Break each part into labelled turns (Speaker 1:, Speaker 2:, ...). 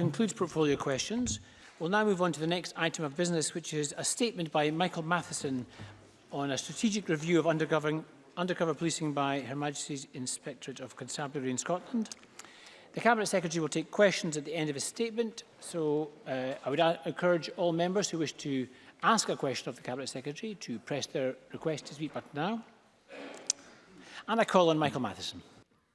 Speaker 1: concludes portfolio questions. We'll now move on to the next item of business, which is a statement by Michael Matheson on a strategic review of undercover, undercover policing by Her Majesty's Inspectorate of Constabulary in Scotland. The Cabinet Secretary will take questions at the end of his statement, so uh, I would uh, encourage all members who wish to ask a question of the Cabinet Secretary to press their request to speak button now. And I call on Michael Matheson.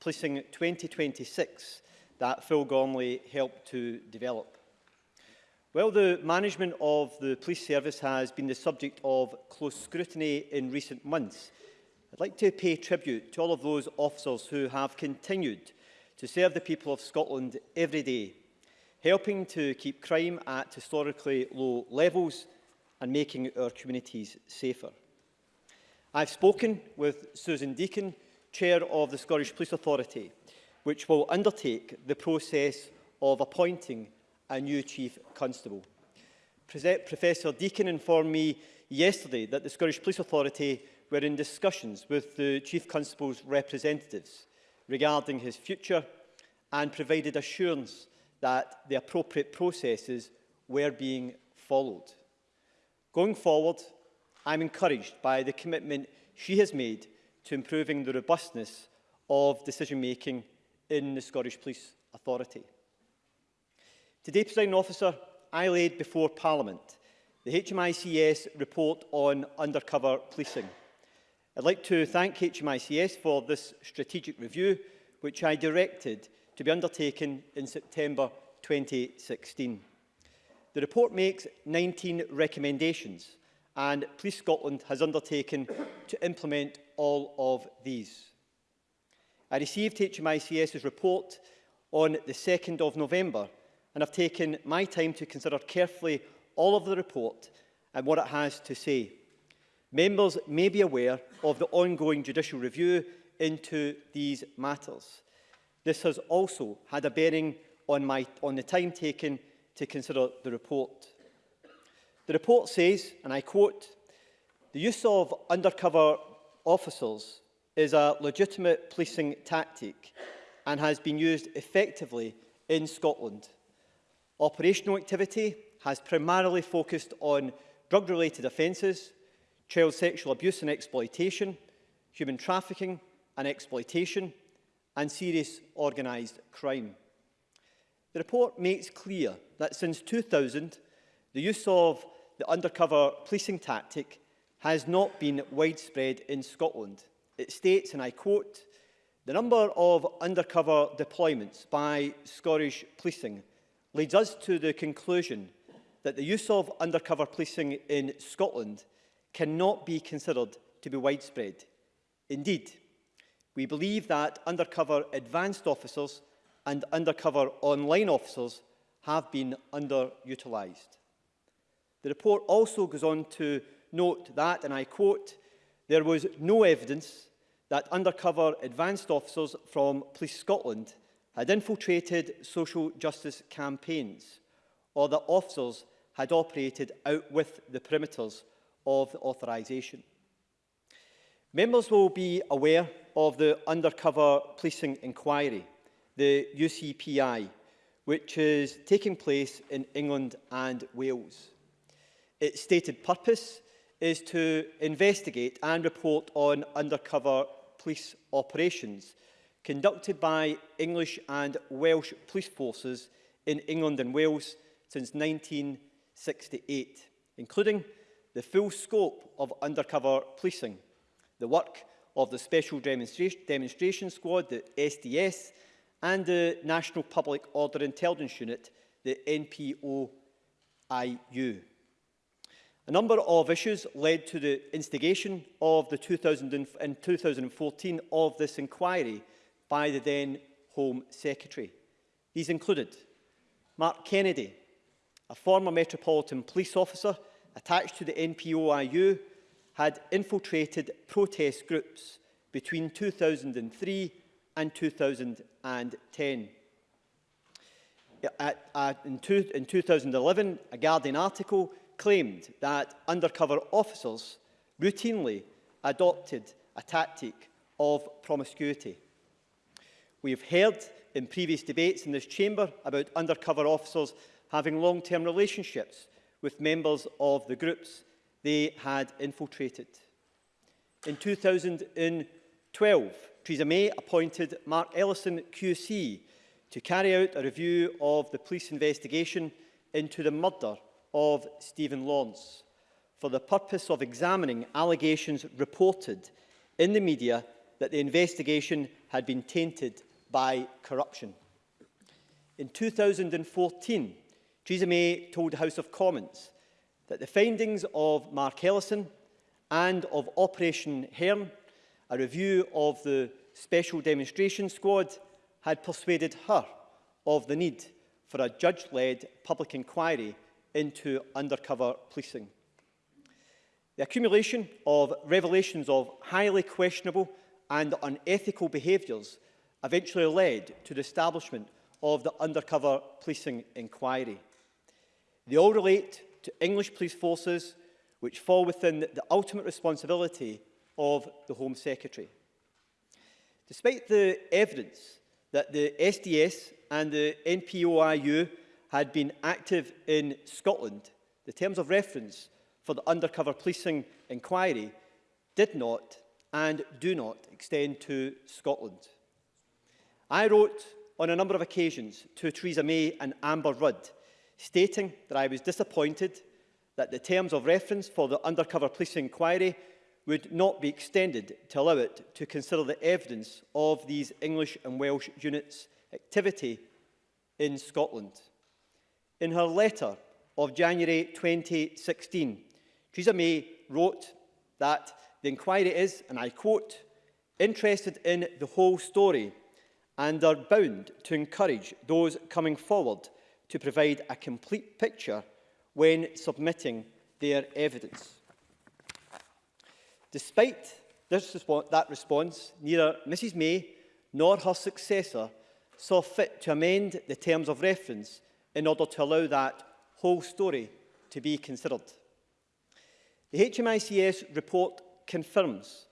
Speaker 2: Policing 2026 that Phil Gormley helped to develop. Well, the management of the police service has been the subject of close scrutiny in recent months, I'd like to pay tribute to all of those officers who have continued to serve the people of Scotland every day, helping to keep crime at historically low levels and making our communities safer. I've spoken with Susan Deakin, Chair of the Scottish Police Authority, which will undertake the process of appointing a new Chief Constable. Pre Professor Deakin informed me yesterday that the Scottish Police Authority were in discussions with the Chief Constable's representatives regarding his future and provided assurance that the appropriate processes were being followed. Going forward, I'm encouraged by the commitment she has made to improving the robustness of decision-making in the Scottish Police Authority. Today, President Officer, I laid before Parliament the HMICS report on undercover policing. I'd like to thank HMICS for this strategic review, which I directed to be undertaken in September 2016. The report makes 19 recommendations and Police Scotland has undertaken to implement all of these. I received HMICS's report on the 2nd of November and have taken my time to consider carefully all of the report and what it has to say. Members may be aware of the ongoing judicial review into these matters. This has also had a bearing on, my, on the time taken to consider the report. The report says, and I quote, the use of undercover officers is a legitimate policing tactic and has been used effectively in Scotland. Operational activity has primarily focused on drug-related offences, child sexual abuse and exploitation, human trafficking and exploitation, and serious organised crime. The report makes clear that since 2000, the use of the undercover policing tactic has not been widespread in Scotland. It states, and I quote, the number of undercover deployments by Scottish policing leads us to the conclusion that the use of undercover policing in Scotland cannot be considered to be widespread. Indeed, we believe that undercover advanced officers and undercover online officers have been underutilised. The report also goes on to note that, and I quote, there was no evidence that undercover advanced officers from Police Scotland had infiltrated social justice campaigns or that officers had operated out with the perimeters of the authorisation. Members will be aware of the Undercover Policing Inquiry, the UCPI, which is taking place in England and Wales. Its stated purpose is to investigate and report on undercover police operations conducted by English and Welsh police forces in England and Wales since 1968, including the full scope of undercover policing, the work of the Special Demonstra Demonstration Squad, the SDS, and the National Public Order Intelligence Unit, the NPOIU. A number of issues led to the instigation of the 2000 in 2014 of this inquiry by the then Home Secretary. These included Mark Kennedy, a former Metropolitan Police officer attached to the NPOIU, had infiltrated protest groups between 2003 and 2010. At, at, in, two, in 2011, a Guardian article claimed that undercover officers routinely adopted a tactic of promiscuity. We have heard in previous debates in this chamber about undercover officers having long-term relationships with members of the groups they had infiltrated. In 2012, Theresa May appointed Mark Ellison QC to carry out a review of the police investigation into the murder of Stephen Lawrence for the purpose of examining allegations reported in the media that the investigation had been tainted by corruption. In 2014, Theresa May told the House of Commons that the findings of Mark Ellison and of Operation Herne, a review of the Special Demonstration Squad, had persuaded her of the need for a judge-led public inquiry into undercover policing. The accumulation of revelations of highly questionable and unethical behaviours eventually led to the establishment of the undercover policing inquiry. They all relate to English police forces which fall within the ultimate responsibility of the Home Secretary. Despite the evidence that the SDS and the NPOIU had been active in Scotland, the terms of reference for the undercover policing inquiry did not and do not extend to Scotland. I wrote on a number of occasions to Theresa May and Amber Rudd, stating that I was disappointed that the terms of reference for the undercover policing inquiry would not be extended to allow it to consider the evidence of these English and Welsh units' activity in Scotland in her letter of January 2016, Theresa May wrote that the inquiry is, and I quote, interested in the whole story and are bound to encourage those coming forward to provide a complete picture when submitting their evidence. Despite this respo that response, neither Mrs May nor her successor saw fit to amend the terms of reference in order to allow that whole story to be considered. The HMICS report confirms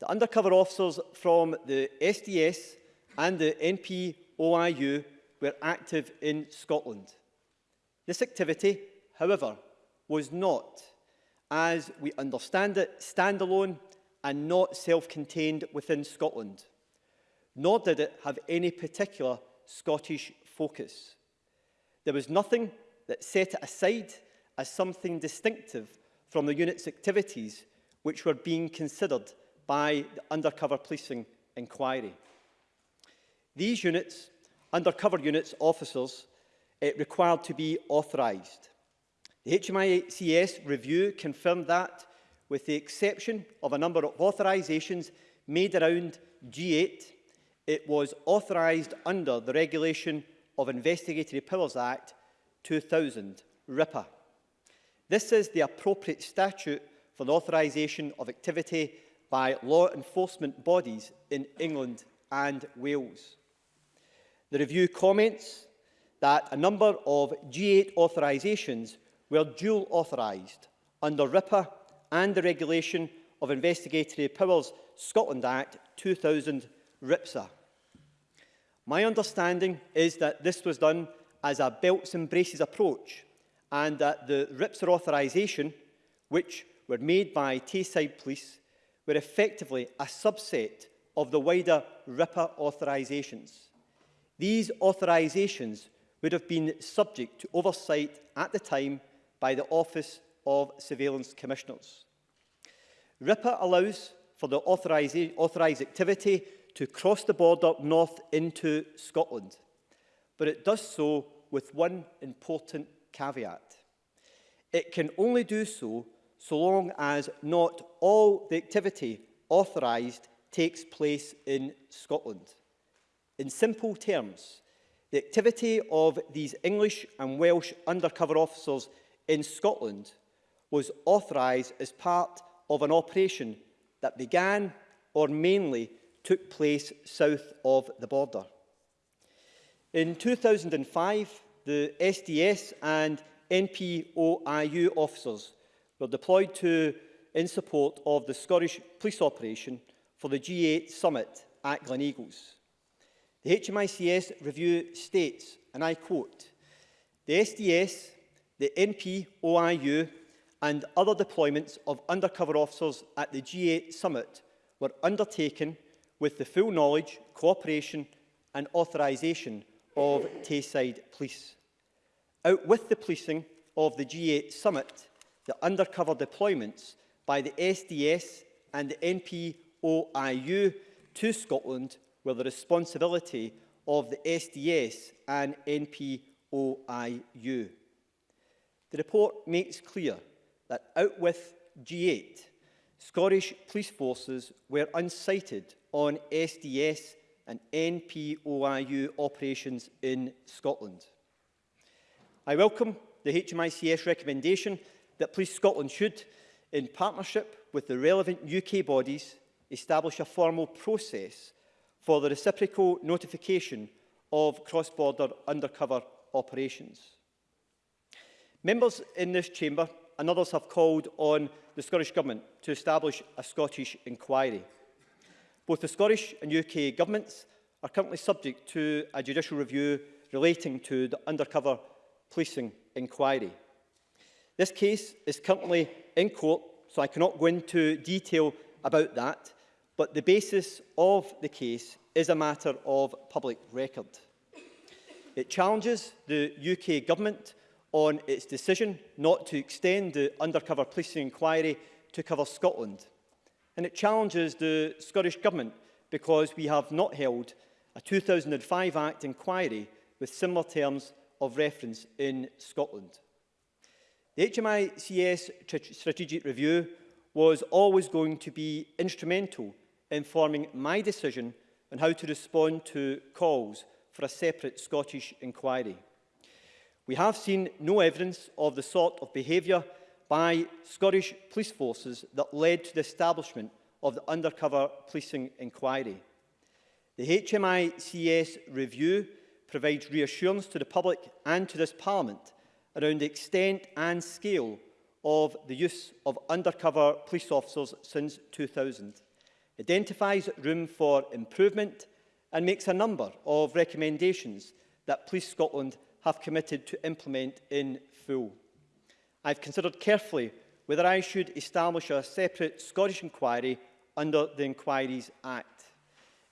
Speaker 2: that undercover officers from the SDS and the NPOIU were active in Scotland. This activity, however, was not, as we understand it, standalone and not self-contained within Scotland, nor did it have any particular Scottish focus. There was nothing that set it aside as something distinctive from the unit's activities which were being considered by the undercover policing inquiry. These units, undercover units officers, it eh, required to be authorised. The HMICS review confirmed that, with the exception of a number of authorisations made around G8, it was authorised under the regulation of Investigatory Powers Act 2000, RIPA. This is the appropriate statute for the authorisation of activity by law enforcement bodies in England and Wales. The review comments that a number of G8 authorisations were dual authorised under RIPA and the regulation of Investigatory Powers Scotland Act 2000 RIPSA. My understanding is that this was done as a belts and braces approach and that the RIPS authorisation, which were made by Tayside Police, were effectively a subset of the wider Ripper authorisations. These authorisations would have been subject to oversight at the time by the Office of Surveillance Commissioners. Ripper allows for the authorised activity to cross the border north into Scotland, but it does so with one important caveat. It can only do so so long as not all the activity authorised takes place in Scotland. In simple terms, the activity of these English and Welsh undercover officers in Scotland was authorised as part of an operation that began or mainly took place south of the border. In 2005, the SDS and NPOIU officers were deployed to in support of the Scottish police operation for the G8 summit at Glen Eagles. The HMICS review states, and I quote, the SDS, the NPOIU and other deployments of undercover officers at the G8 summit were undertaken with the full knowledge, cooperation and authorisation of Tayside Police. Out with the policing of the G8 summit, the undercover deployments by the SDS and the NPOIU to Scotland were the responsibility of the SDS and NPOIU. The report makes clear that out with G8 Scottish police forces were unsighted on SDS and NPOIU operations in Scotland. I welcome the HMICS recommendation that Police Scotland should, in partnership with the relevant UK bodies, establish a formal process for the reciprocal notification of cross-border undercover operations. Members in this chamber and others have called on the Scottish Government to establish a Scottish inquiry. Both the Scottish and UK governments are currently subject to a judicial review relating to the undercover policing inquiry. This case is currently in court, so I cannot go into detail about that, but the basis of the case is a matter of public record. It challenges the UK government on its decision not to extend the undercover policing inquiry to cover Scotland. And it challenges the Scottish Government because we have not held a 2005 Act inquiry with similar terms of reference in Scotland. The HMICS strategic review was always going to be instrumental in forming my decision on how to respond to calls for a separate Scottish inquiry. We have seen no evidence of the sort of behaviour by Scottish police forces that led to the establishment of the undercover policing inquiry. The HMICS review provides reassurance to the public and to this Parliament around the extent and scale of the use of undercover police officers since 2000, identifies room for improvement and makes a number of recommendations that Police Scotland have committed to implement in full. I've considered carefully whether I should establish a separate Scottish inquiry under the Inquiries Act.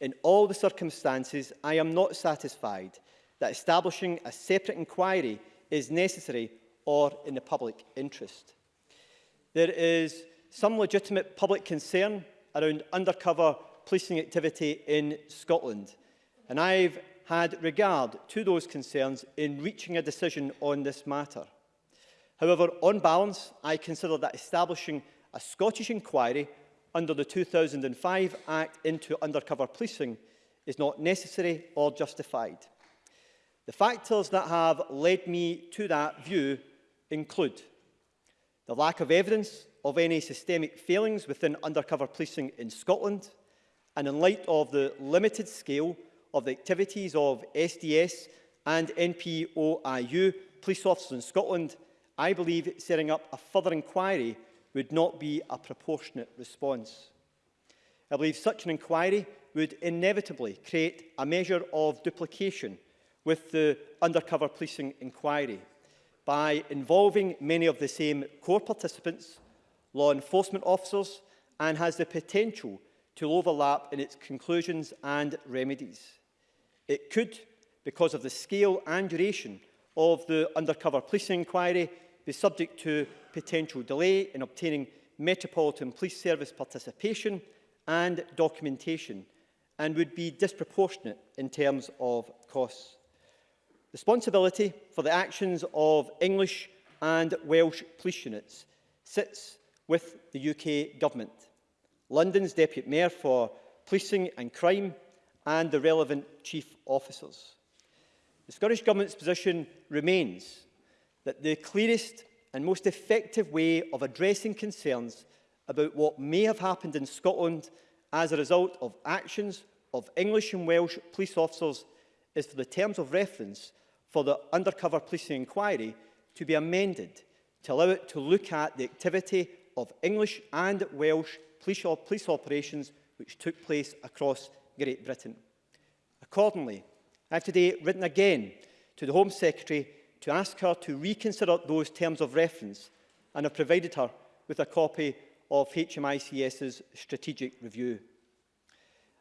Speaker 2: In all the circumstances, I am not satisfied that establishing a separate inquiry is necessary or in the public interest. There is some legitimate public concern around undercover policing activity in Scotland, and I've had regard to those concerns in reaching a decision on this matter. However, on balance, I consider that establishing a Scottish inquiry under the 2005 Act into undercover policing is not necessary or justified. The factors that have led me to that view include the lack of evidence of any systemic failings within undercover policing in Scotland, and in light of the limited scale of the activities of SDS and NPOIU police officers in Scotland, I believe setting up a further inquiry would not be a proportionate response. I believe such an inquiry would inevitably create a measure of duplication with the undercover policing inquiry by involving many of the same core participants, law enforcement officers, and has the potential to overlap in its conclusions and remedies. It could, because of the scale and duration of the undercover police inquiry, be subject to potential delay in obtaining Metropolitan Police Service participation and documentation and would be disproportionate in terms of costs. Responsibility for the actions of English and Welsh police units sits with the UK Government. London's Deputy Mayor for Policing and Crime and the relevant chief officers. The Scottish Government's position remains that the clearest and most effective way of addressing concerns about what may have happened in Scotland as a result of actions of English and Welsh police officers is for the terms of reference for the undercover policing inquiry to be amended to allow it to look at the activity of English and Welsh police, police operations which took place across Great Britain. Accordingly, I have today written again to the Home Secretary to ask her to reconsider those terms of reference and have provided her with a copy of HMICS's strategic review.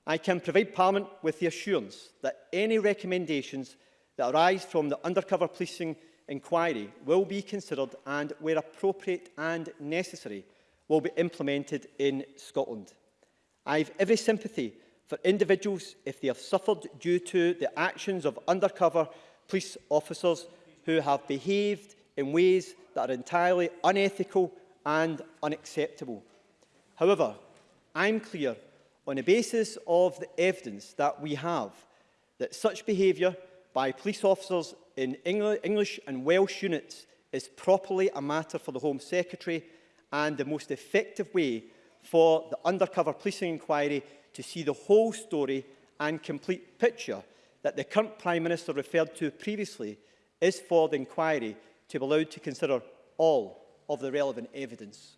Speaker 2: I can provide Parliament with the assurance that any recommendations that arise from the undercover policing inquiry will be considered and, where appropriate and necessary, will be implemented in Scotland. I have every sympathy for individuals if they have suffered due to the actions of undercover police officers who have behaved in ways that are entirely unethical and unacceptable. However, I'm clear on the basis of the evidence that we have that such behaviour by police officers in English and Welsh units is properly a matter for the Home Secretary and the most effective way for the undercover policing inquiry to see the whole story and complete picture that the current Prime Minister referred to previously is for the inquiry to be allowed to consider all of the relevant evidence.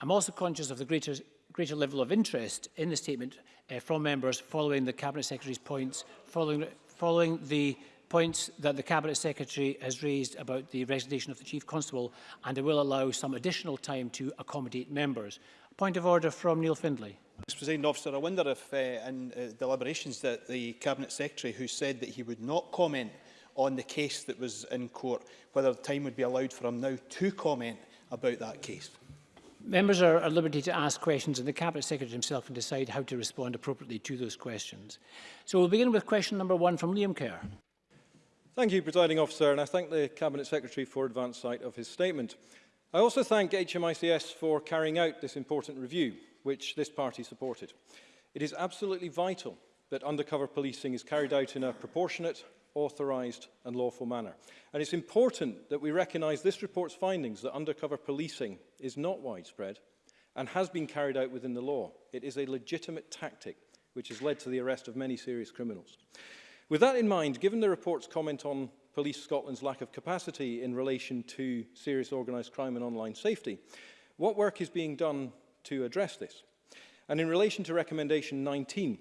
Speaker 1: I'm also conscious of the greater, greater level of interest in the statement uh, from members following the Cabinet Secretary's points, following, following the points that the Cabinet Secretary has raised about the resignation of the Chief Constable and I will allow some additional time to accommodate members. Point of order from Neil Findlay.
Speaker 3: Mr. President Officer, I wonder if uh, in uh, deliberations that the Cabinet Secretary, who said that he would not comment on the case that was in court, whether time would be allowed for him now to comment about that case.
Speaker 1: Members are at liberty to ask questions and the Cabinet Secretary himself can decide how to respond appropriately to those questions. So we'll begin with question number one from Liam Kerr.
Speaker 4: Thank you, Presiding Officer, and I thank the Cabinet Secretary for advance sight of his statement. I also thank HMICS for carrying out this important review which this party supported. It is absolutely vital that undercover policing is carried out in a proportionate, authorised and lawful manner. And it's important that we recognise this report's findings that undercover policing is not widespread and has been carried out within the law. It is a legitimate tactic which has led to the arrest of many serious criminals. With that in mind, given the report's comment on Police Scotland's lack of capacity in relation to serious organised crime and online safety, what work is being done to address this. And in relation to recommendation 19,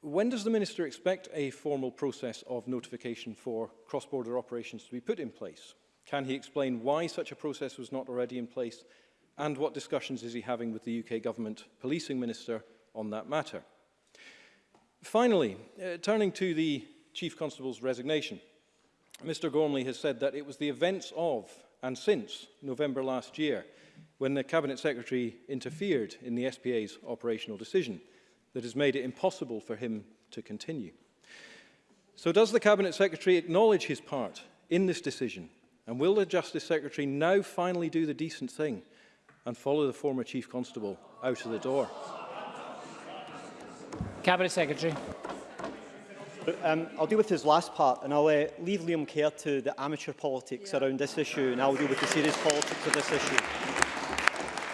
Speaker 4: when does the Minister expect a formal process of notification for cross-border operations to be put in place? Can he explain why such a process was not already in place and what discussions is he having with the UK Government Policing Minister on that matter? Finally, uh, turning to the Chief Constable's resignation, Mr Gormley has said that it was the events of and since November last year when the Cabinet Secretary interfered in the SPA's operational decision that has made it impossible for him to continue. So does the Cabinet Secretary acknowledge his part in this decision? And will the Justice Secretary now finally do the decent thing and follow the former Chief Constable out of the door?
Speaker 1: Cabinet Secretary.
Speaker 2: Um, I'll deal with his last part and I'll uh, leave Liam Kerr to the amateur politics yeah. around this issue and I'll deal with the serious politics of this issue.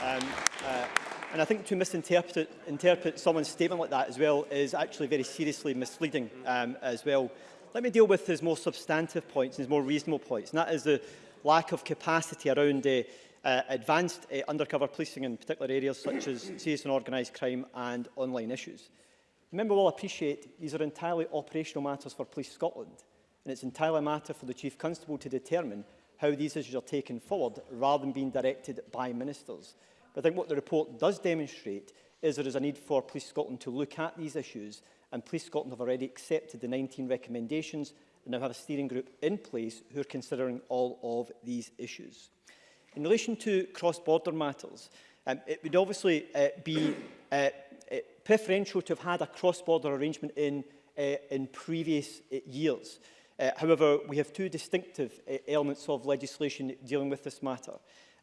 Speaker 2: Um, uh, and I think to misinterpret interpret someone's statement like that as well is actually very seriously misleading um, as well. Let me deal with his more substantive points and his more reasonable points, and that is the lack of capacity around uh, uh advanced uh, undercover policing in particular areas such as serious and organised crime and online issues. The member will appreciate these are entirely operational matters for Police Scotland, and it's entirely a matter for the Chief Constable to determine how these issues are taken forward rather than being directed by ministers. But I think what the report does demonstrate is there is a need for Police Scotland to look at these issues and Police Scotland have already accepted the 19 recommendations and now have a steering group in place who are considering all of these issues. In relation to cross-border matters, um, it would obviously uh, be uh, uh preferential to have had a cross-border arrangement in, uh, in previous uh, years. Uh, however, we have two distinctive uh, elements of legislation dealing with this matter.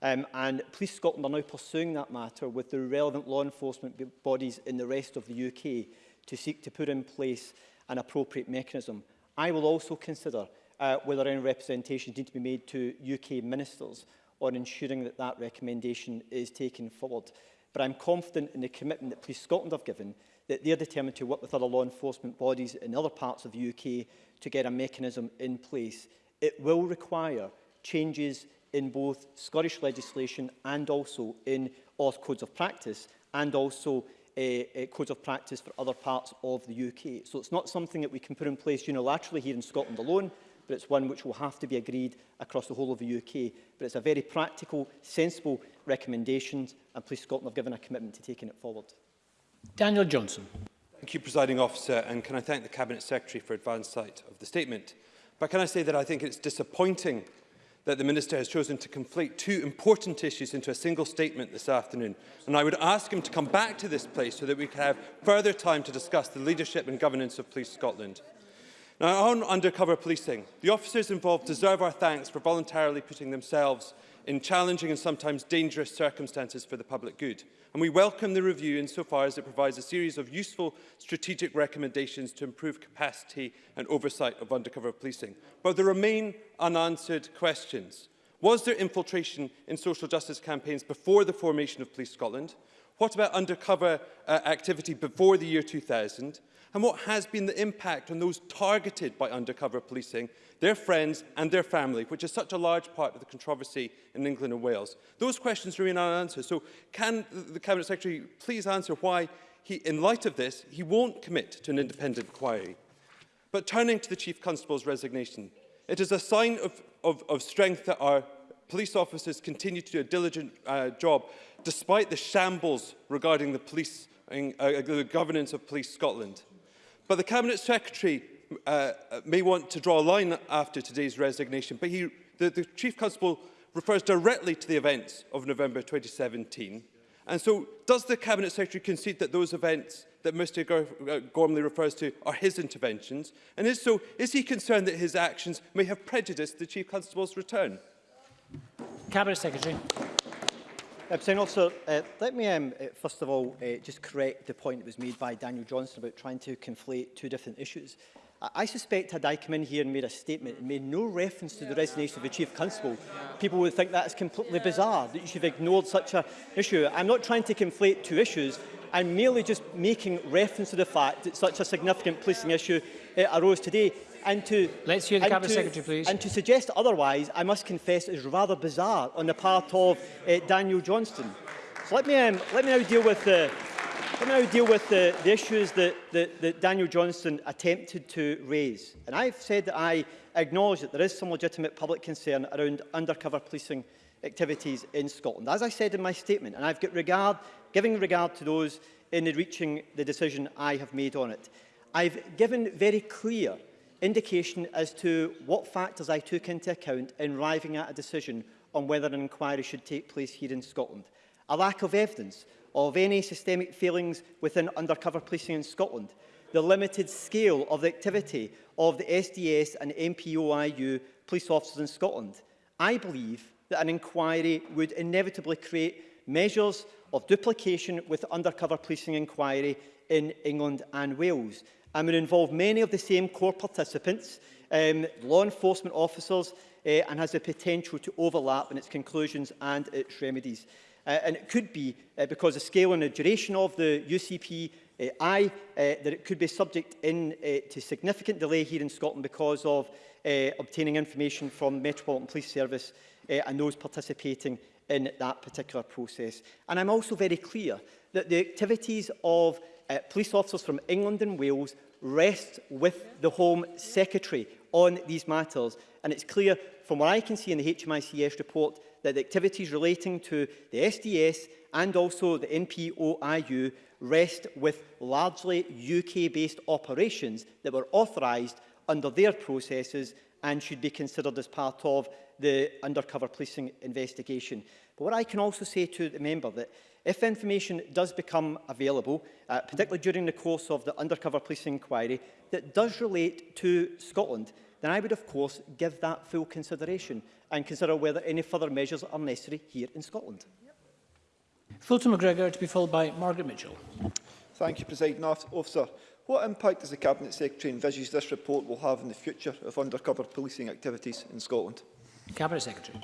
Speaker 2: Um, and Police Scotland are now pursuing that matter with the relevant law enforcement bodies in the rest of the UK to seek to put in place an appropriate mechanism. I will also consider uh, whether any representations need to be made to UK ministers on ensuring that that recommendation is taken forward. But I'm confident in the commitment that Police Scotland have given that they are determined to work with other law enforcement bodies in other parts of the UK to get a mechanism in place. It will require changes in both Scottish legislation and also in Auth codes of practice and also a, eh, a eh, codes of practice for other parts of the UK. So it's not something that we can put in place unilaterally here in Scotland alone, but it's one which will have to be agreed across the whole of the UK. But it's a very practical, sensible recommendation, and Police Scotland have given a commitment to taking it forward.
Speaker 1: Daniel Johnson.
Speaker 5: Thank you, Presiding Officer, and can I thank the Cabinet Secretary for advance sight of the statement. But can I say that I think it's disappointing that the Minister has chosen to conflate two important issues into a single statement this afternoon. And I would ask him to come back to this place so that we can have further time to discuss the leadership and governance of Police Scotland. Now, on undercover policing, the officers involved deserve our thanks for voluntarily putting themselves in challenging and sometimes dangerous circumstances for the public good. And we welcome the review insofar as it provides a series of useful strategic recommendations to improve capacity and oversight of undercover policing. But there remain unanswered questions. Was there infiltration in social justice campaigns before the formation of Police Scotland? What about undercover uh, activity before the year 2000? and what has been the impact on those targeted by undercover policing, their friends and their family, which is such a large part of the controversy in England and Wales. Those questions remain unanswered, so can the Cabinet Secretary please answer why, he, in light of this, he won't commit to an independent inquiry? But turning to the Chief Constable's resignation, it is a sign of, of, of strength that our police officers continue to do a diligent uh, job despite the shambles regarding the police uh, the governance of Police Scotland. But the Cabinet Secretary uh, uh, may want to draw a line after today's resignation, but he, the, the Chief Constable refers directly to the events of November 2017. And so does the Cabinet Secretary concede that those events that Mr uh, Gormley refers to are his interventions? And if so, is he concerned that his actions may have prejudiced the Chief Constable's return?
Speaker 1: Cabinet Secretary.
Speaker 2: President also, uh, let me um, uh, first of all uh, just correct the point that was made by Daniel Johnson about trying to conflate two different issues. I, I suspect had I come in here and made a statement and made no reference to the resignation of the Chief Constable, people would think that is completely bizarre, that you should have ignored such an issue. I'm not trying to conflate two issues. I'm merely just making reference to the fact that such a significant policing issue uh, arose today. and to
Speaker 1: let's hear the cabinet
Speaker 2: to,
Speaker 1: secretary, please.
Speaker 2: And to suggest otherwise, I must confess, is rather bizarre on the part of uh, Daniel Johnston. So let me um, let me now deal with the. Let me now deal with the, the issues that, that, that Daniel Johnston attempted to raise. And I've said that I acknowledge that there is some legitimate public concern around undercover policing activities in Scotland. As I said in my statement, and I've got regard, giving regard to those in reaching the decision I have made on it. I've given very clear indication as to what factors I took into account in arriving at a decision on whether an inquiry should take place here in Scotland. A lack of evidence of any systemic failings within undercover policing in Scotland, the limited scale of the activity of the SDS and MPOIU police officers in Scotland. I believe that an inquiry would inevitably create measures of duplication with undercover policing inquiry in England and Wales and will involve many of the same core participants, um, law enforcement officers, uh, and has the potential to overlap in its conclusions and its remedies. Uh, and it could be, uh, because the scale and the duration of the UCP uh, eh, I, uh, eh, that it could be subject in uh, to significant delay here in Scotland because of uh, obtaining information from Metropolitan Police Service uh, and those participating in that particular process. And I'm also very clear that the activities of uh, police officers from England and Wales rest with the Home Secretary on these matters. And it's clear from what I can see in the HMICS report that the activities relating to the SDS and also the NPOIU rest with largely UK-based operations that were authorised under their processes and should be considered as part of the undercover policing investigation. But what I can also say to the member that If information does become available, uh, particularly during the course of the undercover policing inquiry, that does relate to Scotland, then I would, of course, give that full consideration and consider whether any further measures are necessary here in Scotland.
Speaker 1: Fulton McGregor to be followed by Margaret Mitchell.
Speaker 6: Thank you, President Officer. What impact does the Cabinet Secretary envisage this report will have in the future of undercover policing activities in Scotland?
Speaker 1: Cabinet Secretary.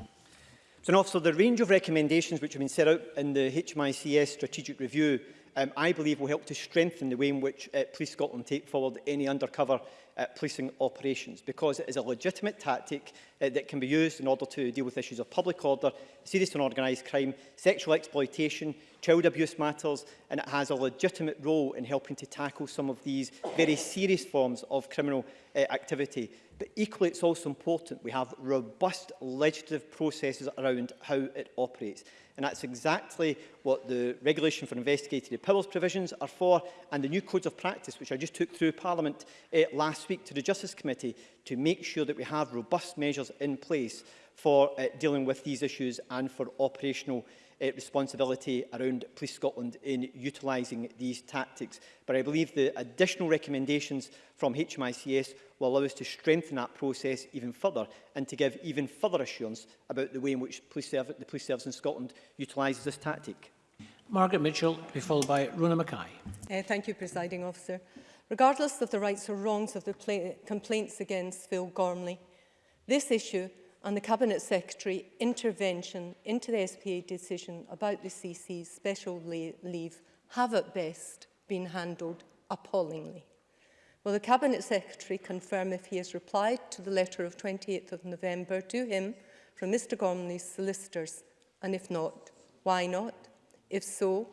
Speaker 2: So, and also, the range of recommendations which have been set out in the HMICS strategic review, um, I believe will help to strengthen the way in which uh, Police Scotland take forward any undercover uh, policing operations because it is a legitimate tactic uh, that can be used in order to deal with issues of public order, serious and organised crime, sexual exploitation, child abuse matters, and it has a legitimate role in helping to tackle some of these very serious forms of criminal uh, activity. But equally, it's also important we have robust legislative processes around how it operates. And that's exactly what the Regulation for Investigatory Powers provisions are for and the new codes of practice, which I just took through Parliament uh, last week to the Justice Committee, to make sure that we have robust measures in place for uh, dealing with these issues and for operational issues uh, responsibility around Police Scotland in utilising these tactics. But I believe the additional recommendations from HMICS will allow us to strengthen that process even further and to give even further assurance about the way in which police the Police Service in Scotland utilises this tactic.
Speaker 1: Margaret Mitchell, to be followed by Rona Mackay.
Speaker 7: Uh, thank you, Presiding Officer. Regardless of the rights or wrongs of the complaints against Phil Gormley, this issue and the Cabinet Secretary intervention into the SPA decision about the CC's special leave have at best been handled appallingly. Will the Cabinet Secretary confirm if he has replied to the letter of 28th of November to him from Mr Gormley's solicitors? And if not, why not? If so,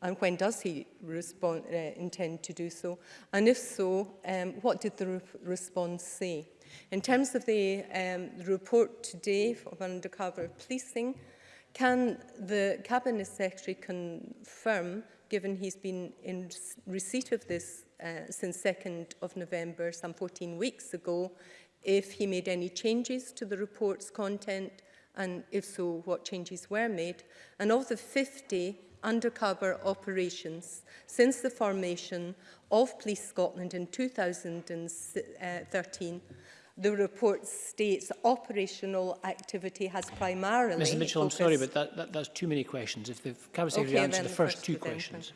Speaker 7: and when does he respond, uh, intend to do so? And if so, um, what did the re response say? In terms of the, um, report today of undercover policing, can the Cabinet Secretary confirm, given he's been in receipt of this uh, since 2nd of November, some 14 weeks ago, if he made any changes to the report's content, and if so, what changes were made? And of the 50 undercover operations since the formation of Police Scotland in 2013, the report states operational activity has primarily...
Speaker 1: Mr Mitchell, I'm sorry, but that, that, that's too many questions. If the Cabinet Secretary
Speaker 7: okay,
Speaker 1: answers the, the first, first
Speaker 7: two
Speaker 1: questions.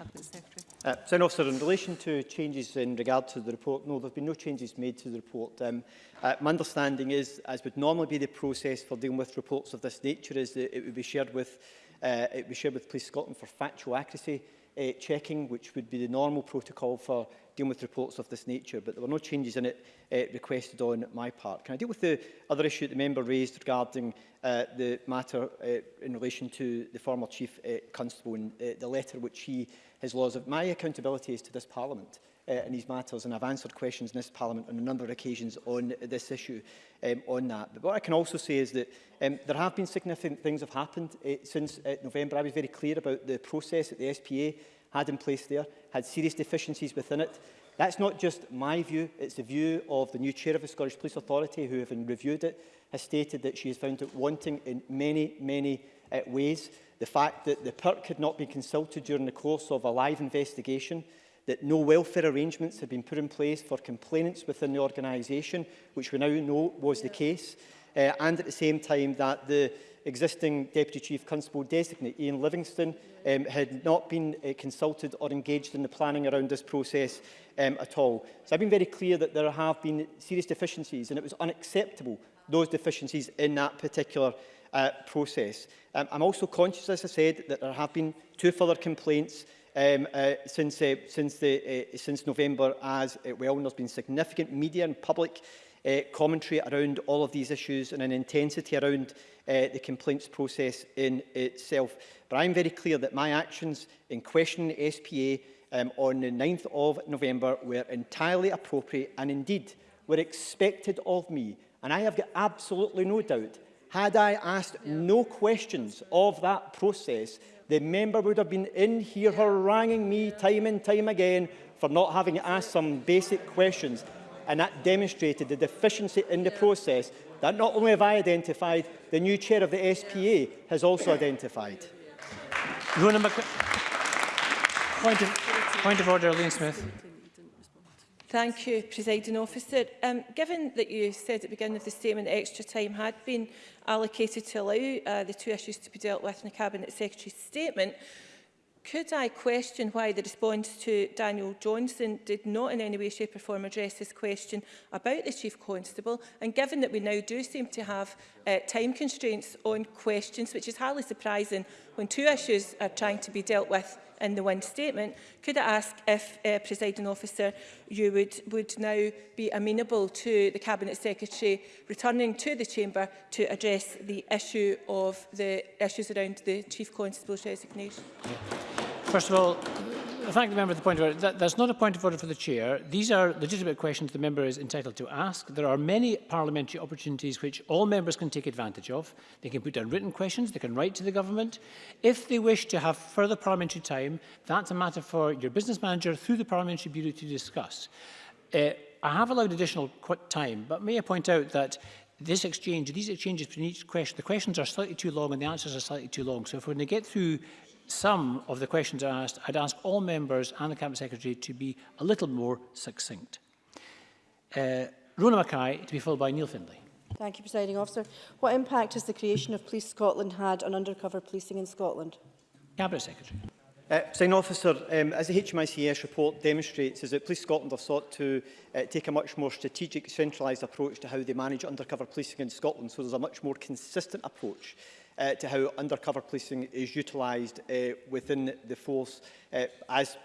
Speaker 2: Uh, so, officer, in relation to changes in regard to the report, no, there have been no changes made to the report. Um, uh, my understanding is, as would normally be the process for dealing with reports of this nature, is that it would be shared with, uh, it would be shared with Police Scotland for factual accuracy uh, checking, which would be the normal protocol for dealing with reports of this nature, but there were no changes in it uh, requested on my part. Can I deal with the other issue the member raised regarding uh, the matter uh, in relation to the former Chief uh, Constable and uh, the letter which he, his laws of my accountability is to this Parliament? uh, in these matters, and I've answered questions in this Parliament on a number of occasions on this issue um, on that. But what I can also say is that um, there have been significant things have happened uh, since uh, November. I was very clear about the process that the SPA had in place there, had serious deficiencies within it. That's not just my view, it's the view of the new chair of the Scottish Police Authority, who, have reviewed it, has stated that she has found it wanting in many, many uh, ways. The fact that the PERC had not been consulted during the course of a live investigation, that no welfare arrangements had been put in place for complainants within the organisation, which we now know was the case, uh, and at the same time that the existing Deputy Chief Constable designate, Ian Livingston, um, had not been uh, consulted or engaged in the planning around this process um, at all. So I've been very clear that there have been serious deficiencies and it was unacceptable, those deficiencies in that particular uh, process. Um, I'm also conscious, as I said, that there have been two further complaints um, uh, since, uh, since, the, uh, since November as uh, well. And there's been significant media and public uh, commentary around all of these issues and an intensity around uh, the complaints process in itself. But I'm very clear that my actions in questioning the SPA um, on the 9th of November were entirely appropriate and indeed were expected of me. And I have got absolutely no doubt, had I asked no questions of that process, the member would have been in here haranguing me time and time again for not having asked some basic questions. And that demonstrated the deficiency in the process that not only have I identified, the new chair of the SPA has also identified.
Speaker 1: Rona Mc... Point of, point of order, Liam Smith.
Speaker 8: Thank you, Presiding Officer. Um, given that you said at the beginning of the statement extra time had been allocated to allow uh, the two issues to be dealt with in the Cabinet Secretary's statement, could I question why the response to Daniel Johnson did not in any way, shape or form address this question about the Chief Constable and given that we now do seem to have uh, time constraints on questions, which is highly surprising when two issues are trying to be dealt with in the one statement. Could I ask if, uh, presiding officer, you would, would now be amenable to the Cabinet Secretary returning to the Chamber to address the issue of the issues around the Chief Constable's resignation?
Speaker 1: First of all, thank the member for the point of order. That, that's not a point of order for the chair. These are legitimate questions the member is entitled to ask. There are many parliamentary opportunities which all members can take advantage of. They can put down written questions, they can write to the government. If they wish to have further parliamentary time, that's a matter for your business manager through the parliamentary bureau to discuss. Uh, I have allowed additional time, but may I point out that this exchange, these exchanges between each question, the questions are slightly too long and the answers are slightly too long. So if we're going to get through some of the questions I asked, I'd ask all members and the Cabinet Secretary to be a little more succinct. Uh, Rona Mackay to be followed by Neil Findlay.
Speaker 9: Thank you, Presiding Officer. What impact has the creation of Police Scotland had on undercover policing in Scotland?
Speaker 1: Cabinet Secretary.
Speaker 2: Uh, Sign officer, um, as the HMICS report demonstrates, is that Police Scotland have sought to uh, take a much more strategic, centralised approach to how they manage undercover policing in Scotland, so there's a much more consistent approach uh, to how undercover policing is utilised uh, within the force uh, as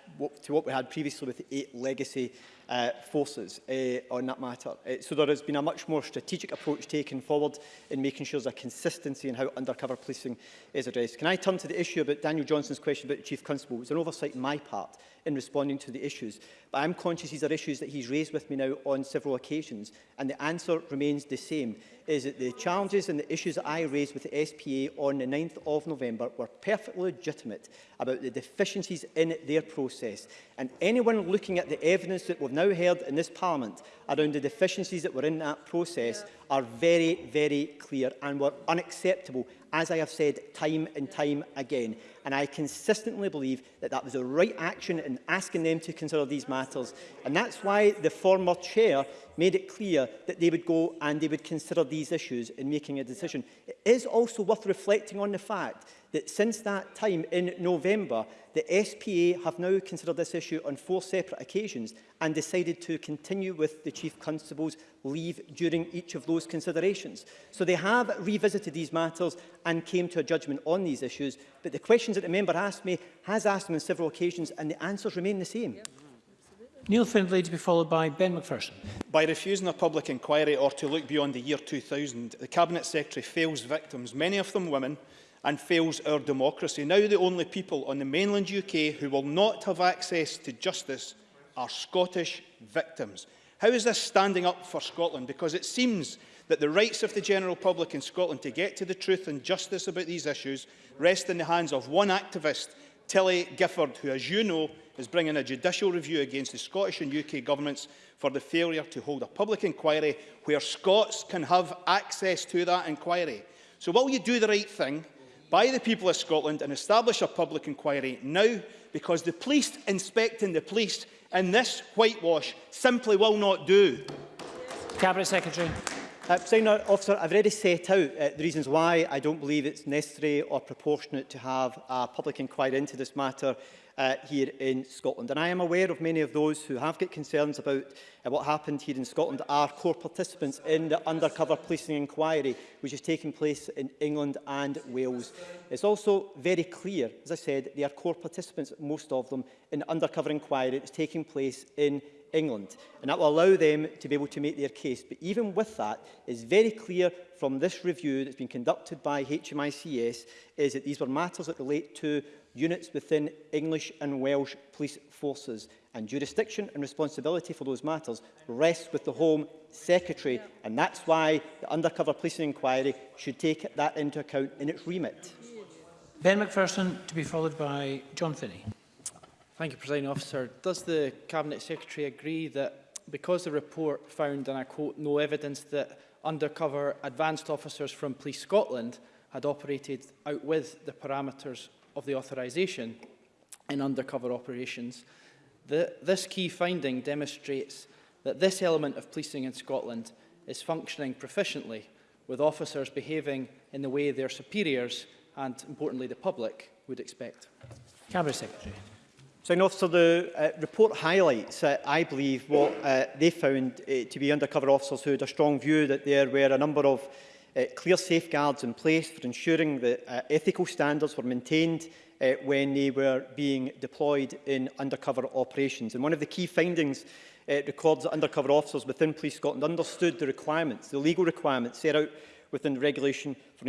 Speaker 2: to what we had previously with eight legacy uh, forces uh, on that matter. Uh, so there has been a much more strategic approach taken forward in making sure there's a consistency in how undercover policing is addressed. Can I turn to the issue about Daniel Johnson's question about the Chief Constable? It was an oversight on my part in responding to the issues. But I'm conscious these are issues that he's raised with me now on several occasions, and the answer remains the same is that the challenges and the issues that I raised with the SPA on the 9th of November were perfectly legitimate about the deficiencies in their process. And anyone looking at the evidence that we've now heard in this Parliament around the deficiencies that were in that process yeah. are very, very clear and were unacceptable, as I have said time and time again. And I consistently believe that that was the right action in asking them to consider these matters. And that's why the former chair made it clear that they would go and they would consider these issues in making a decision. It is also worth reflecting on the fact that since that time in November, the SPA have now considered this issue on four separate occasions and decided to continue with the Chief Constable's leave during each of those considerations. So they have revisited these matters and came to a judgment on these issues, but the questions that the member asked me has asked them on several occasions and the answers remain the same. Yep.
Speaker 1: Neil Findlay to be followed by Ben McPherson.
Speaker 3: By refusing a public inquiry or to look beyond the year 2000, the Cabinet Secretary fails victims, many of them women, and fails our democracy. Now the only people on the mainland UK who will not have access to justice are Scottish victims. How is this standing up for Scotland? Because it seems that the rights of the general public in Scotland to get to the truth and justice about these issues rest in the hands of one activist, Tilly Gifford, who, as you know, is bringing a judicial review against the Scottish and UK governments for the failure to hold a public inquiry where Scots can have access to that inquiry. So will you do the right thing by the people of Scotland and establish a public inquiry now because the police inspecting the police in this whitewash simply will not do.
Speaker 1: Cabinet Secretary.
Speaker 2: Uh, President Officer, I've already set out uh, the reasons why I don't believe it's necessary or proportionate to have a public inquiry into this matter uh, here in Scotland. And I am aware of many of those who have got concerns about uh, what happened here in Scotland are core participants in the undercover policing inquiry, which is taking place in England and Wales. It's also very clear, as I said, they are core participants, most of them, in the undercover inquiry that's taking place in England. And that will allow them to be able to make their case. But even with that, it's very clear from this review that's been conducted by HMICS is that these were matters that relate to units within English and Welsh police forces. And jurisdiction and responsibility for those matters rests with the Home Secretary. And that's why the undercover policing inquiry should take that into account in its remit.
Speaker 1: Ben McPherson to be followed by John Finney.
Speaker 10: Thank you, President Officer. Does the Cabinet Secretary agree that because the report found, and I quote, no evidence that undercover advanced officers from Police Scotland had operated out with the parameters of the authorisation in undercover operations, the, this key finding demonstrates that this element of policing in Scotland is functioning proficiently with officers behaving in the way their superiors and, importantly, the public would expect.
Speaker 1: Cabinet Secretary.
Speaker 2: So, and officer, the uh, report highlights, uh, I believe, what uh, they found uh, to be undercover officers who had a strong view that there were a number of uh, clear safeguards in place for ensuring that uh, ethical standards were maintained uh, when they were being deployed in undercover operations. And one of the key findings uh, records that undercover officers within Police Scotland understood the requirements, the legal requirements set out within the regulation for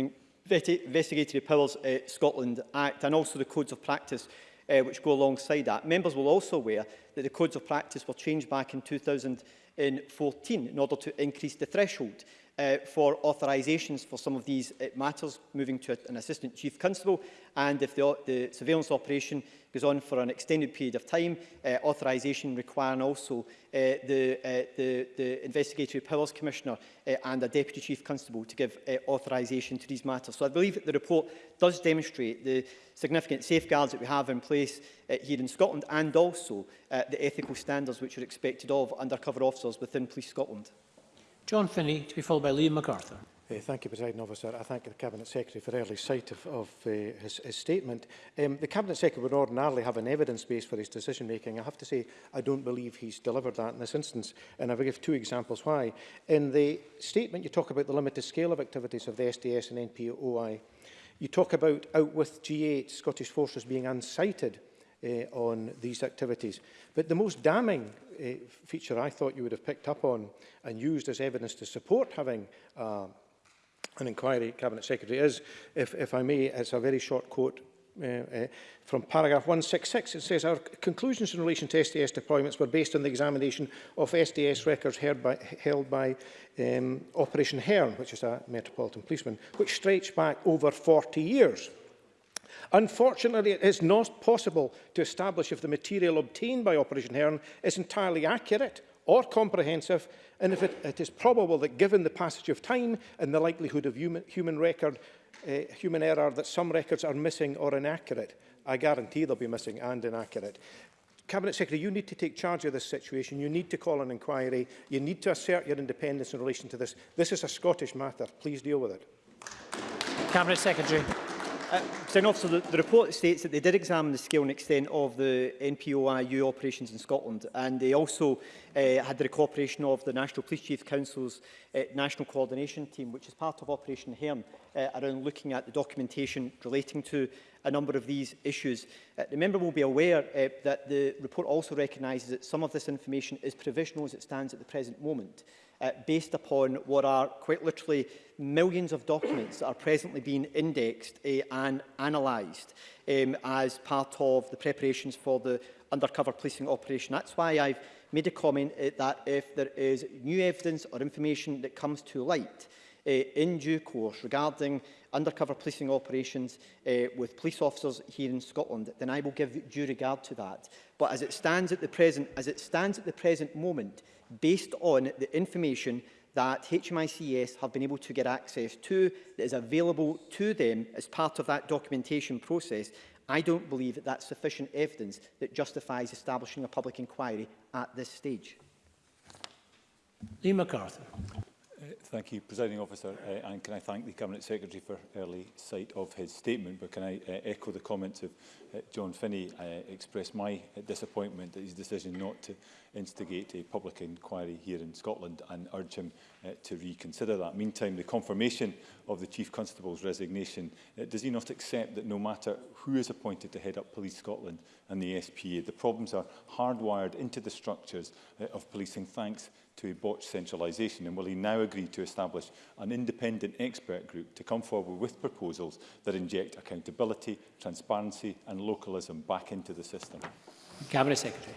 Speaker 2: Investigatory Powers uh, Scotland Act and also the codes of practice uh, which go alongside that. Members will also aware that the codes of practice were changed back in 2014 in order to increase the threshold uh, for authorisations for some of these uh, matters, moving to a, an assistant chief constable. And if the, the, surveillance operation goes on for an extended period of time, uh, authorisation requiring also uh, the, uh, the, the, Investigatory Powers Commissioner uh, and a deputy chief constable to give authorisation to these matters. So I believe the report does demonstrate the significant safeguards that we have in place here in Scotland and also the ethical standards which are expected of undercover officers within Police Scotland.
Speaker 1: John Finney, to be followed by Liam MacArthur.
Speaker 11: Uh, thank you, President Officer. I thank the Cabinet Secretary for early sight of, of uh, his, his statement. Um, the Cabinet Secretary would ordinarily have an evidence base for his decision-making. I have to say, I don't believe he's delivered that in this instance, and I will give two examples why. In the statement, you talk about the limited scale of activities of the SDS and NPOI. You talk about, out with G8 Scottish forces being unsighted Eh, on these activities. But the most damning eh, feature I thought you would have picked up on and used as evidence to support having uh, an inquiry, Cabinet Secretary, is, if, if I may, it's a very short quote uh, uh, from paragraph 166, it says our conclusions in relation to SDS deployments were based on the examination of SDS records by, held by um, Operation Hern, which is a Metropolitan Policeman, which stretched back over 40 years. Unfortunately, it is not possible to establish if the material obtained by Operation Hearn is entirely accurate or comprehensive, and if it, it is probable that given the passage of time and the likelihood of human, human, record, uh, human error that some records are missing or inaccurate, I guarantee they'll be missing and inaccurate. Cabinet Secretary, you need to take charge of this situation. You need to call an inquiry. You need to assert your independence in relation to this. This is a Scottish matter. Please deal with it.
Speaker 1: Cabinet Secretary.
Speaker 2: Uh, so, officer, the, the report states that they did examine the scale and extent of the NPOIU operations in Scotland and they also uh, had the cooperation of the National Police Chief Council's uh, National Coordination Team, which is part of Operation Herne, uh, around looking at the documentation relating to a number of these issues. Uh, the member will be aware uh, that the report also recognises that some of this information is provisional as it stands at the present moment uh, based upon what are quite literally millions of documents that are presently being indexed uh, and analysed um, as part of the preparations for the undercover policing operation. That's why I've made a comment uh, that if there is new evidence or information that comes to light uh, in due course regarding undercover policing operations uh, with police officers here in Scotland, then I will give due regard to that. But as it stands at the present, as it stands at the present moment, based on the information that HMICS have been able to get access to, that is available to them as part of that documentation process, I don't believe that that's sufficient evidence that justifies establishing a public inquiry at this stage.
Speaker 1: Lee MacArthur.
Speaker 12: Uh, thank you, Presiding Officer, uh, and can I thank the Cabinet Secretary for early sight of his statement, but can I uh, echo the comments of Uh, John Finney uh, express my uh, disappointment at his decision not to instigate a public inquiry here in Scotland and urge him to reconsider that. Meantime, the confirmation of the Chief Constable's resignation, does he not accept that no matter who is appointed to head up Police Scotland and the SPA, the problems are hardwired into the structures of policing thanks to a botched centralisation? And will he now agree to establish an independent expert group to come forward with proposals that inject accountability, transparency and and localism back into the system.
Speaker 1: Cabinet Secretary.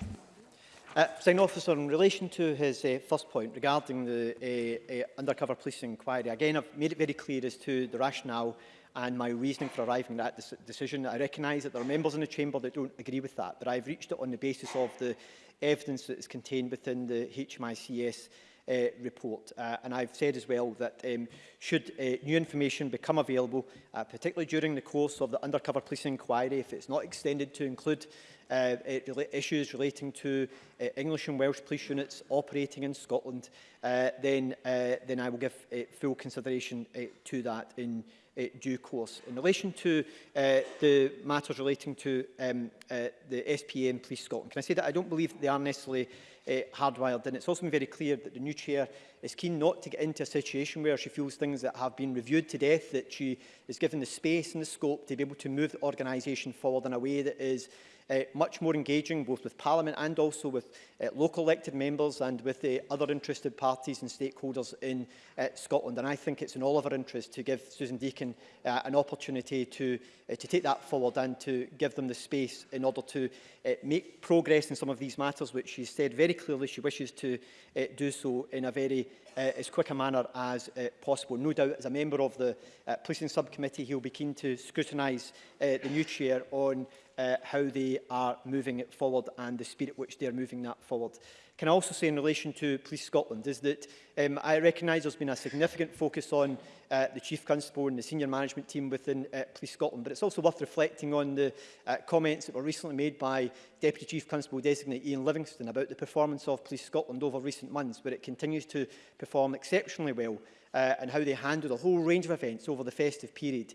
Speaker 2: Uh, Sign officer, in relation to his uh, first point regarding the uh, uh, undercover police inquiry, again, I've made it very clear as to the rationale and my reasoning for arriving at de decision. I recognise that there are members in the Chamber that don't agree with that, but I've reached it on the basis of the evidence that is contained within the HMICS uh, report. Uh, and I've said as well that um, should uh, new information become available, uh, particularly during the course of the undercover policing inquiry, if it's not extended to include uh, uh issues relating to uh, English and Welsh police units operating in Scotland, uh, then, uh, then I will give uh, full consideration uh, to that in uh, due course. In relation to uh, the matters relating to um, uh, the SPA and Police Scotland, can I say that I don't believe they are necessarily uh, hardwired and It's also been very clear that the new chair is keen not to get into a situation where she feels things that have been reviewed to death, that she is given the space and the scope to be able to move the organisation forward in a way that is uh, much more engaging both with Parliament and also with uh, local elected members and with the uh, other interested parties and stakeholders in uh, Scotland. And I think it's in all of our interest to give Susan Deakin uh, an opportunity to, uh, to take that forward and to give them the space in order to uh, make progress in some of these matters, which she said very clearly she wishes to uh, do so in a very uh, as quick a manner as uh, possible. No doubt, as a member of the uh, Policing Subcommittee, he'll be keen to scrutinise uh, the new chair on uh, how they are moving it forward and the spirit which they are moving that forward can I also say in relation to Police Scotland is that um, I recognise there's been a significant focus on uh, the Chief Constable and the senior management team within uh, Police Scotland, but it's also worth reflecting on the uh, comments that were recently made by Deputy Chief Constable Designate Ian Livingston about the performance of Police Scotland over recent months, where it continues to perform exceptionally well uh, and how they handled a whole range of events over the festive period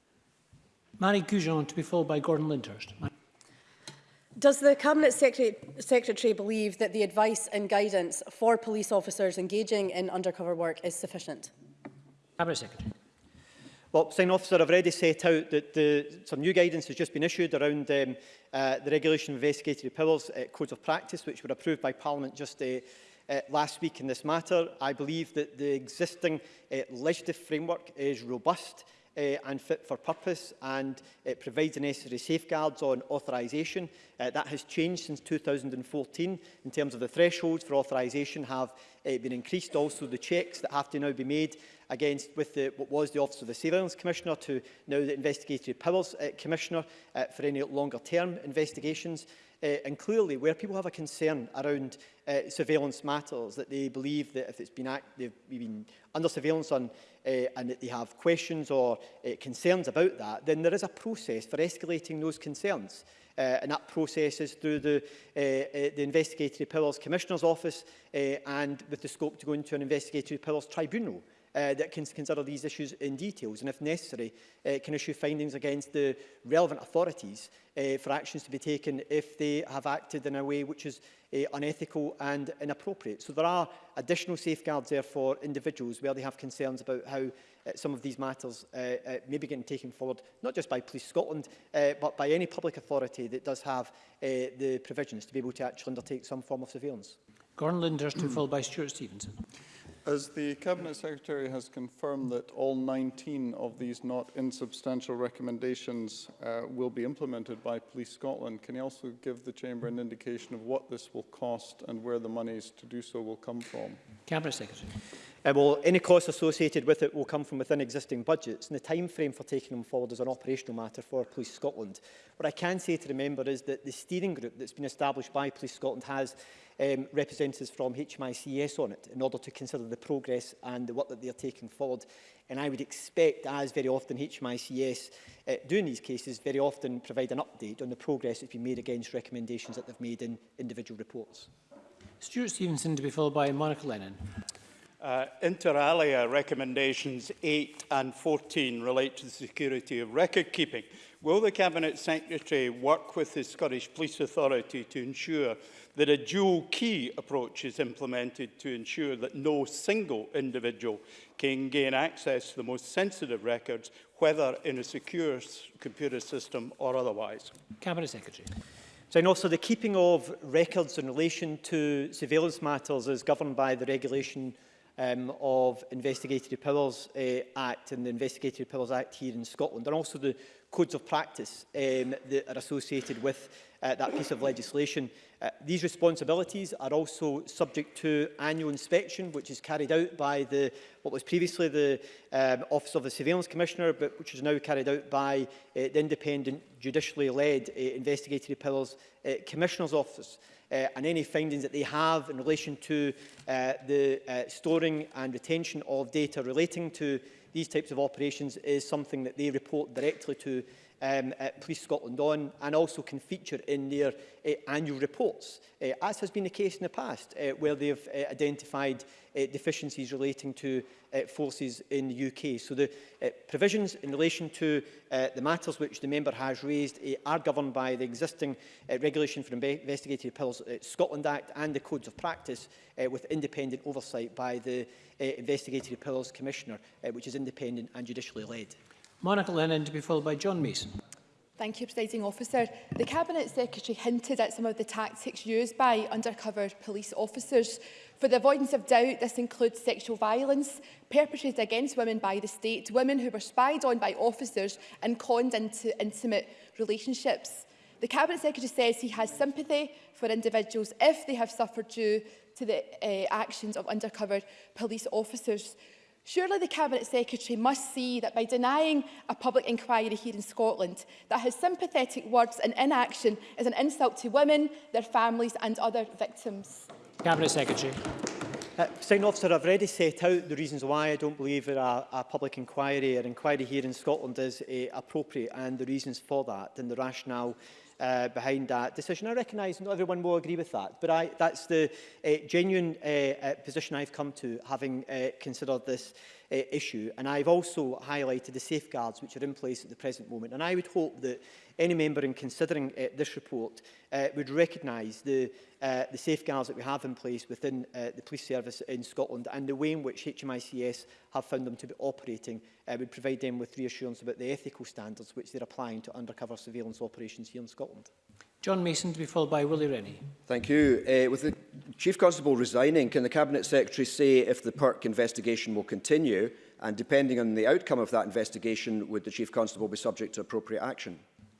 Speaker 1: Marie Goujon to be followed by Gordon Lyndhurst.
Speaker 9: Does the Cabinet Secretary, Secretary believe that the advice and guidance for police officers engaging in undercover work is sufficient?
Speaker 1: Cabinet Secretary.
Speaker 2: Well, Sign Officer, I've already set out that the, some new guidance has just been issued around um, uh, the regulation of investigatory powers uh, codes of practice, which were approved by Parliament just uh, uh, last week in this matter. I believe that the existing uh, legislative framework is robust uh, and fit for purpose and it provides the necessary safeguards on authorisation. Uh, eh, that has changed since 2014 in terms of the thresholds for authorisation have uh, been increased. Also the checks that have to now be made against with the, what was the Office of the Surveillance Commissioner to now the Investigatory Powers uh, Commissioner uh, for any longer term investigations. Uh, and clearly, where people have a concern around uh, surveillance matters, that they believe that if it's been act they've been under surveillance on, uh, and that they have questions or uh, concerns about that, then there is a process for escalating those concerns. Uh, and that process is through the, uh, uh, the Investigatory Powers Commissioner's Office uh, and with the scope to go into an Investigatory Powers Tribunal. Uh, uh, that can consider these issues in details and, if necessary, uh, can issue findings against the relevant authorities uh, for actions to be taken if they have acted in a way which is uh, unethical and inappropriate. So there are additional safeguards there for individuals where they have concerns about how uh, some of these matters uh, uh, may be getting taken forward, not just by Police Scotland, uh, but by any public authority that does have uh, the provisions to be able to actually undertake some form of surveillance.
Speaker 1: Gordon Linders to followed by Stuart Stevenson.
Speaker 13: As the Cabinet Secretary has confirmed that all 19 of these not insubstantial recommendations uh, will be implemented by Police Scotland, can you also give the Chamber an indication of what this will cost and where the monies to do so will come from?
Speaker 1: Cabinet Secretary.
Speaker 2: Uh, well, any costs associated with it will come from within existing budgets, and the time frame for taking them forward is an operational matter for Police Scotland. What I can say to the member is that the steering group that's been established by Police Scotland has um, representatives from HMICS on it in order to consider the progress and the work that they are taking forward. And I would expect, as very often HMICS uh, do in these cases, very often provide an update on the progress that's been made against recommendations that they've made in individual reports.
Speaker 1: Stuart Stevenson to be followed by Monica Lennon.
Speaker 14: Uh, inter alia recommendations 8 and 14 relate to the security of record keeping. Will the Cabinet Secretary work with the Scottish Police Authority to ensure that a dual key approach is implemented to ensure that no single individual can gain access to the most sensitive records, whether in a secure computer system or otherwise?
Speaker 1: Cabinet Secretary.
Speaker 2: So, and also the keeping of records in relation to surveillance matters is governed by the regulation um, of Investigatory Powers uh, Act and the Investigatory Powers Act here in Scotland, and also the codes of practice um, that are associated with uh, that piece of legislation. Uh, these responsibilities are also subject to annual inspection, which is carried out by the, what was previously the um, Office of the Surveillance Commissioner, but which is now carried out by uh, the independent, judicially led uh, Investigatory Powers uh, Commissioner's Office. Uh, uh, and any findings that they have in relation to uh, the uh, storing and retention of data relating to these types of operations is something that they report directly to um, at uh, Police Scotland on and also can feature in their uh, annual reports, uh, as has been the case in the past, uh, where they have uh, identified uh, deficiencies relating to uh, forces in the UK. So the uh, provisions in relation to uh, the matters which the member has raised uh, are governed by the existing uh, regulation for investigative appeals uh, Scotland Act and the codes of practice uh, with independent oversight by the uh, investigative appeals commissioner, uh, which is independent and judicially led.
Speaker 1: Monica Lennon to be followed by John Mason.
Speaker 15: Thank you, Presiding Officer. The Cabinet Secretary hinted at some of the tactics used by undercover police officers. For the avoidance of doubt, this includes sexual violence perpetrated against women by the state, women who were spied on by officers and conned into intimate relationships. The Cabinet Secretary says he has sympathy for individuals if they have suffered due to the uh, actions of undercover police officers. Surely the Cabinet Secretary must see that by denying a public inquiry here in Scotland, that his sympathetic words and inaction is an insult to women, their families and other victims.
Speaker 1: Cabinet Secretary.
Speaker 2: Uh, officer, I've already set out the reasons why I don't believe that a, a public inquiry or inquiry here in Scotland is uh, appropriate and the reasons for that and the rationale uh, behind that decision. I recognise not everyone will agree with that, but I, that's the uh, genuine uh, uh, position I've come to having uh, considered this uh, issue. And I've also highlighted the safeguards which are in place at the present moment. And I would hope that any member in considering uh, this report uh, would recognise the, uh, the safeguards that we have in place within uh, the police service in Scotland and the way in which HMICS have found them to be operating uh, would provide them with reassurance about the ethical standards which they're applying to undercover surveillance operations here in Scotland.
Speaker 1: John Mason to be followed by Willie Rennie.
Speaker 16: Thank you. Uh, with the Chief Constable resigning, can the Cabinet Secretary say if the PERC investigation will continue and depending on the outcome of that investigation, would the Chief Constable be subject to appropriate action?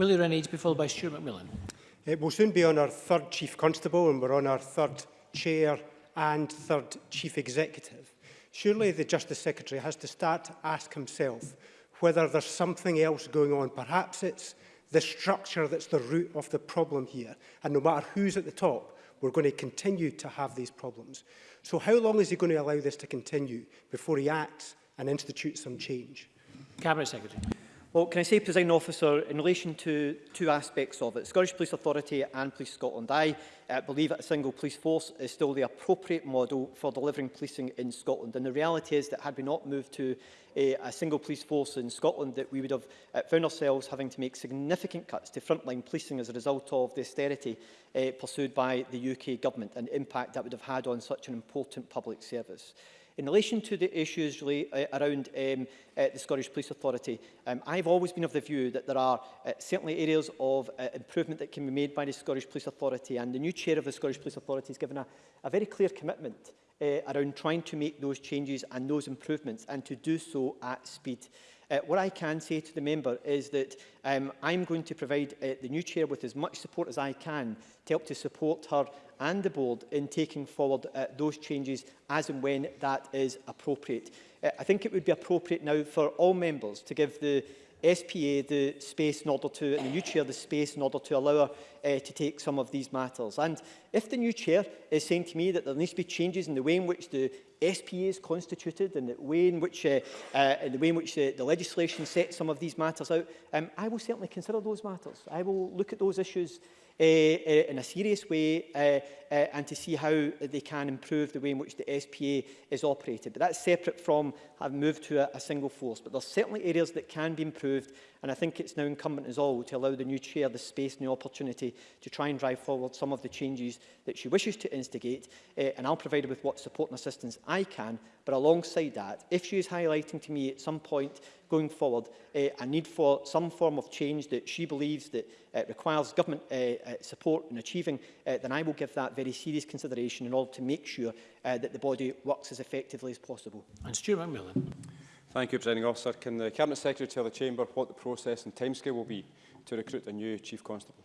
Speaker 1: Willie to be followed by Stuart McMillan.
Speaker 17: It will soon be on our third Chief Constable and we're on our third Chair and third Chief Executive. Surely the Justice Secretary has to start to ask himself whether there's something else going on. Perhaps it's the structure that's the root of the problem here. And no matter who's at the top, we're going to continue to have these problems. So how long is he going to allow this to continue before he acts and institutes some change?
Speaker 1: Cabinet Secretary.
Speaker 2: Well, can I say, President Officer, in relation to two aspects of it, Scottish Police Authority and Police Scotland, I uh, believe that a single police force is still the appropriate model for delivering policing in Scotland. And the reality is that had we not moved to a, eh, a single police force in Scotland, that we would have uh, found ourselves having to make significant cuts to frontline policing as a result of the austerity uh, pursued by the UK government and impact that would have had on such an important public service. In relation to the issues really, uh, around um, uh, the Scottish Police Authority, um, I've always been of the view that there are uh, certainly areas of uh, improvement that can be made by the Scottish Police Authority, and the new chair of the Scottish Police Authority has given a, a very clear commitment uh, around trying to make those changes and those improvements, and to do so at speed. Uh, what I can say to the member is that um, I'm going to provide uh, the new chair with as much support as I can to help to support her and the board in taking forward uh, those changes as and when that is appropriate. Uh, I think it would be appropriate now for all members to give the SPA the space in order to, and the new chair the space in order to allow her uh, to take some of these matters. And if the new chair is saying to me that there needs to be changes in the way in which the SPAs constituted and the way in which, uh, uh, the, way in which the, the legislation sets some of these matters out, um, I will certainly consider those matters. I will look at those issues uh, in a serious way uh, uh, and to see how they can improve the way in which the SPA is operated. But that's separate from having moved to a, a single force. But there's certainly areas that can be improved and I think it's now incumbent as all to allow the new chair the space and the opportunity to try and drive forward some of the changes that she wishes to instigate uh, and I'll provide her with what support and assistance I can but alongside that if she is highlighting to me at some point going forward uh, a need for some form of change that she believes that uh, requires government uh, uh, support in achieving, uh, then I will give that very serious consideration in order to make sure uh, that the body works as effectively as possible.
Speaker 1: And Stuart McMillan.
Speaker 18: Thank you, Presiding Officer. Can the Cabinet Secretary tell the Chamber what the process and timescale will be to recruit a new Chief Constable?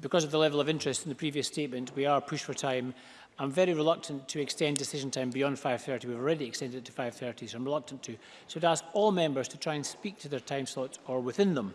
Speaker 1: because of the level of interest in the previous statement, we are pushed for time. I'm very reluctant to extend decision time beyond 5.30. We've already extended it to 5.30, so I'm reluctant to. So I'd ask all members to try and speak to their time slots or within them.